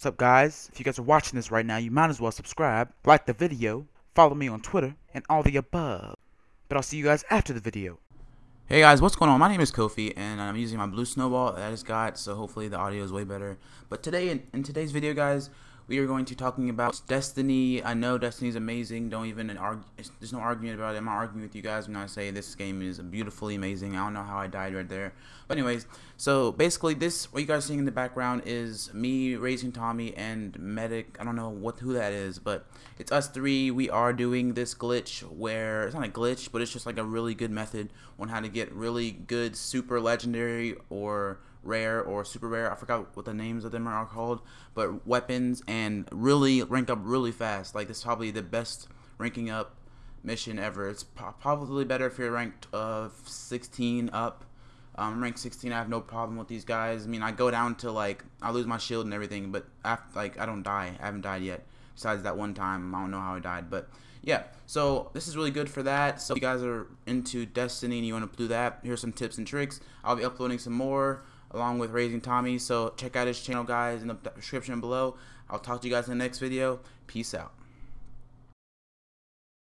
What's up guys? If you guys are watching this right now, you might as well subscribe, like the video, follow me on Twitter, and all the above. But I'll see you guys after the video. Hey guys, what's going on? My name is Kofi, and I'm using my blue snowball that I just got, so hopefully the audio is way better. But today, in, in today's video, guys, we are going to talking about Destiny. I know Destiny is amazing. Don't even argue. There's no argument about it. I'm not arguing with you guys when I say this game is beautifully amazing. I don't know how I died right there. But anyways, so basically, this what you guys are seeing in the background is me raising Tommy and Medic. I don't know what who that is, but it's us three. We are doing this glitch where it's not a glitch, but it's just like a really good method on how to get really good super legendary or rare or super rare. I forgot what the names of them are called, but weapons and really rank up really fast. Like this is probably the best ranking up mission ever. It's probably better if you're ranked uh, 16 up. Um, rank 16, I have no problem with these guys. I mean, I go down to like I lose my shield and everything, but after, like I don't die. I haven't died yet. Besides that one time, I don't know how I died, but yeah. So this is really good for that. So if you guys are into Destiny and you want to do that, here's some tips and tricks. I'll be uploading some more along with Raising Tommy. So check out his channel, guys, in the description below. I'll talk to you guys in the next video. Peace out.